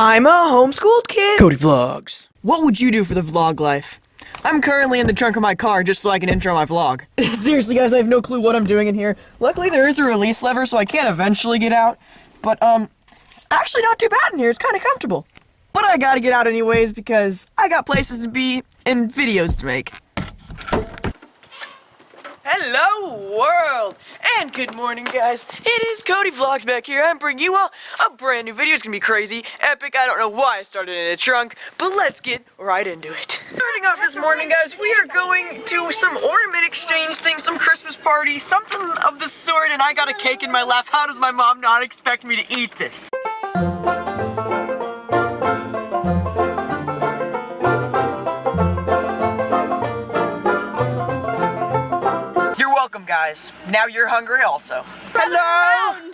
I'm a homeschooled kid. Cody Vlogs. What would you do for the vlog life? I'm currently in the trunk of my car just so I can intro my vlog. Seriously, guys, I have no clue what I'm doing in here. Luckily, there is a release lever, so I can eventually get out. But, um, it's actually not too bad in here. It's kind of comfortable. But I gotta get out anyways because I got places to be and videos to make. Hello world! And good morning guys. It is Cody Vlogs back here. I'm bringing you all a brand new video. It's gonna be crazy, epic. I don't know why I started in a trunk, but let's get right into it. Starting off this morning guys, we are going to some ornament exchange thing, some Christmas party, something of the sort, and I got a cake in my lap. How does my mom not expect me to eat this? Guys. Now you're hungry also. Hello!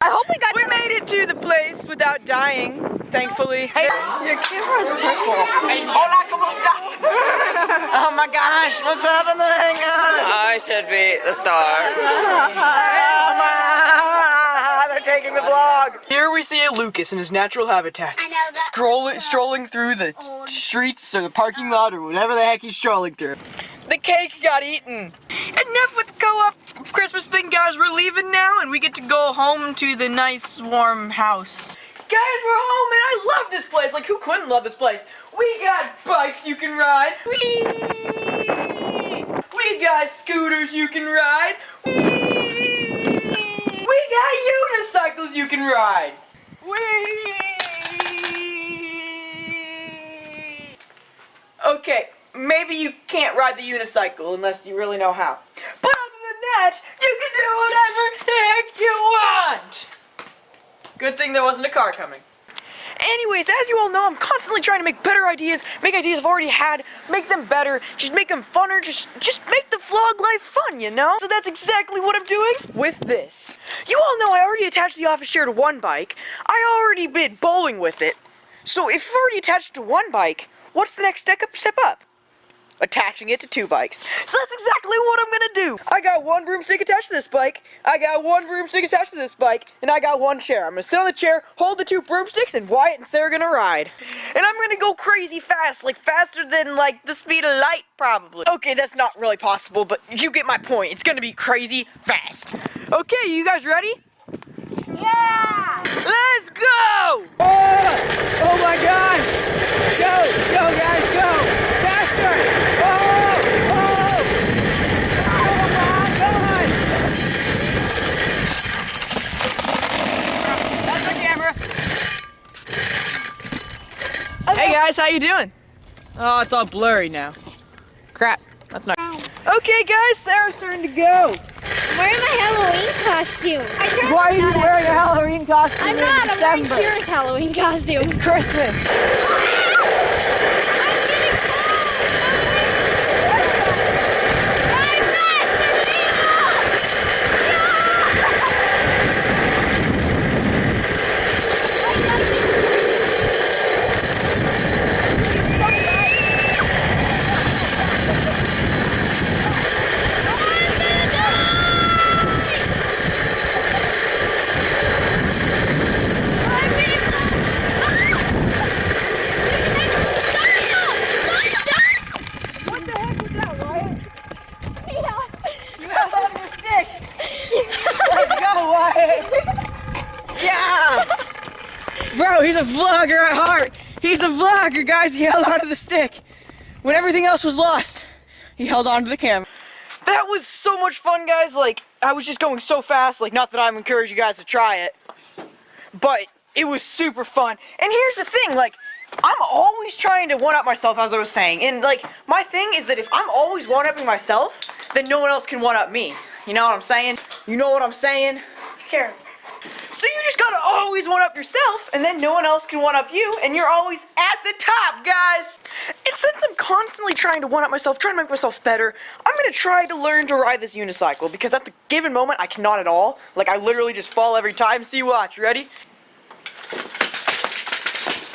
I hope we got We made it to the place without dying, thankfully. Hey, your camera's purple. Hola, ¿cómo está? oh my gosh, what's happening? I should be the star. Oh my, they're taking the vlog. Here we see a Lucas in his natural habitat, I know that- scrolling, strolling through the streets or the parking lot or whatever the heck he's strolling through. The cake got eaten. Enough with the co-op Christmas thing, guys. We're leaving now, and we get to go home to the nice, warm house. Guys, we're home, and I love this place. Like, who couldn't love this place? We got bikes you can ride. Whee! We got scooters you can ride. Whee! Got unicycles you can ride. Whee! Okay, maybe you can't ride the unicycle unless you really know how. But other than that, you can do whatever the heck you want! Good thing there wasn't a car coming. Anyways, as you all know, I'm constantly trying to make better ideas, make ideas I've already had, make them better, just make them funner, just just make the vlog life fun, you know? So that's exactly what I'm doing with this. You all know I already attached the office chair to one bike. I already been bowling with it. So if you've already attached to one bike, what's the next step up? Attaching it to two bikes. So that's exactly what I'm gonna do. I got one broomstick attached to this bike, I got one broomstick attached to this bike, and I got one chair. I'm gonna sit on the chair, hold the two broomsticks, and Wyatt and Sarah are gonna ride. And I'm gonna go crazy fast, like faster than like the speed of light, probably. Okay, that's not really possible, but you get my point. It's gonna be crazy fast. Okay, you guys ready? Yeah! Let's go! Oh, oh my God! Go, go, guys, go! Faster! Oh, oh! Come on, come on! That's the camera. Hey guys, how you doing? Oh, it's all blurry now. Crap, that's not. Okay, guys, Sarah's turn to go. Wearing my Halloween costume. I Why are you wearing a Halloween costume I'm in not. I'm wearing Kira's Halloween costume. Christmas. What the heck was that, Wyatt? You held on to the stick. Let's go, Wyatt. Yeah. Bro, he's a vlogger at heart. He's a vlogger, guys. He held onto the stick. When everything else was lost, he held onto the camera. That was so much fun, guys. Like, I was just going so fast. Like, not that I'm encouraging you guys to try it, but it was super fun. And here's the thing, like, I'm always trying to one-up myself, as I was saying. And, like, my thing is that if I'm always one-upping myself, then no one else can one-up me. You know what I'm saying? You know what I'm saying? Sure. So you just gotta always one up yourself, and then no one else can one up you, and you're always at the top, guys. And since I'm constantly trying to one up myself, trying to make myself better, I'm gonna try to learn to ride this unicycle because at the given moment I cannot at all. Like I literally just fall every time. See, watch. Ready?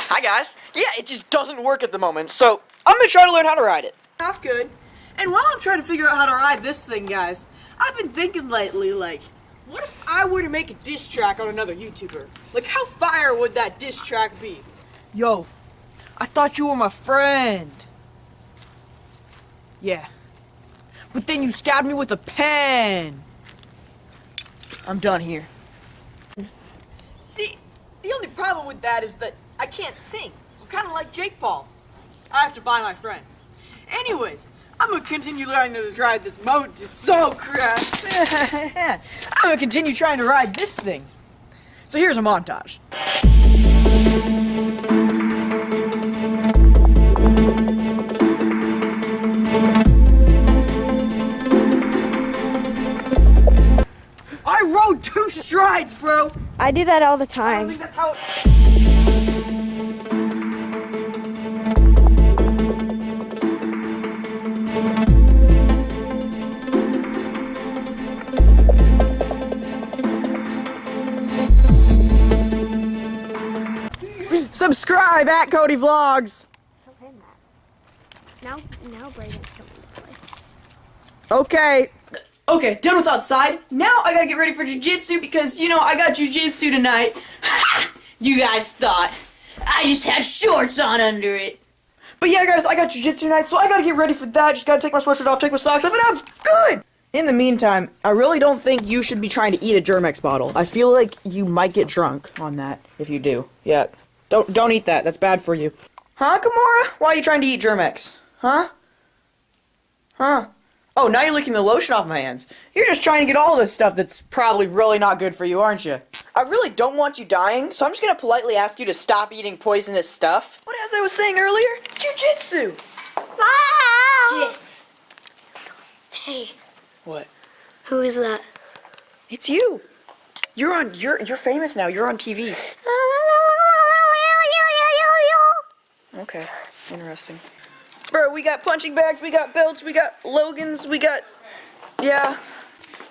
Hi guys. Yeah, it just doesn't work at the moment, so I'm gonna try to learn how to ride it. Off good. And while I'm trying to figure out how to ride this thing, guys, I've been thinking lately, like, What if I were to make a diss track on another YouTuber? Like, how fire would that diss track be? Yo, I thought you were my friend. Yeah. But then you stabbed me with a pen. I'm done here. See, the only problem with that is that I can't sing. I'm kind of like Jake Paul. I have to buy my friends. Anyways, I'm gonna continue learning to drive this mode. It's so crash. I'm gonna continue trying to ride this thing. So here's a montage. I rode two strides, bro. I do that all the I don't time. Subscribe at Cody Vlogs. Now, now Braden's coming to play. Okay. Okay, done with outside. Now I gotta get ready for jujitsu because, you know, I got jujitsu tonight. you guys thought I just had shorts on under it. But yeah, guys, I got jujitsu tonight, so I gotta get ready for that. Just gotta take my sweatshirt off, take my socks off, and I'm good! In the meantime, I really don't think you should be trying to eat a Germ-X bottle. I feel like you might get drunk on that if you do. Yeah. Don't don't eat that. That's bad for you. Huh, Kimura? Why are you trying to eat Germ-X? Huh? Huh? Oh, now you're licking the lotion off my hands. You're just trying to get all this stuff that's probably really not good for you, aren't you? I really don't want you dying, so I'm just gonna politely ask you to stop eating poisonous stuff. But as I was saying earlier, jujitsu. Shit. Ah! Hey, What? who is that? It's you. You're on. You're you're famous now. You're on TV. Ah. Okay, interesting. Bro, we got punching bags, we got belts, we got Logans, we got. Yeah.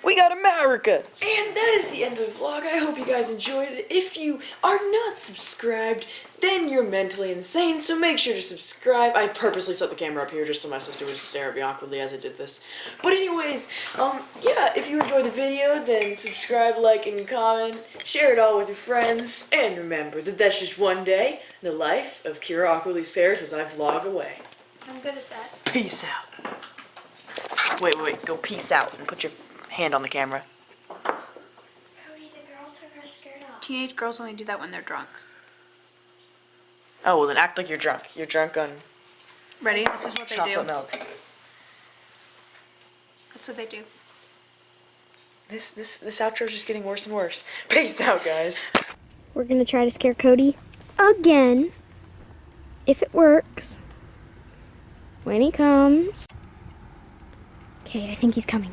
We got America! And that is the end of the vlog. I hope you guys enjoyed it. If you are not subscribed, then you're mentally insane, so make sure to subscribe. I purposely set the camera up here just so my sister would stare at me awkwardly as I did this. But anyways, um, yeah, if you enjoyed the video, then subscribe, like, and comment. Share it all with your friends. And remember that that's just one day in the life of Kira Awkwardly Stares as I vlog away. I'm good at that. Peace out. Wait, wait, wait. Go peace out and put your hand on the camera. Cody, the girl took her skirt off. Teenage girls only do that when they're drunk. Oh, well then act like you're drunk. You're drunk on Ready? This is what they chocolate do. milk. That's what they do. This this this outro is just getting worse and worse. Peace out, guys. We're gonna try to scare Cody again. If it works. When he comes. Okay, I think he's coming.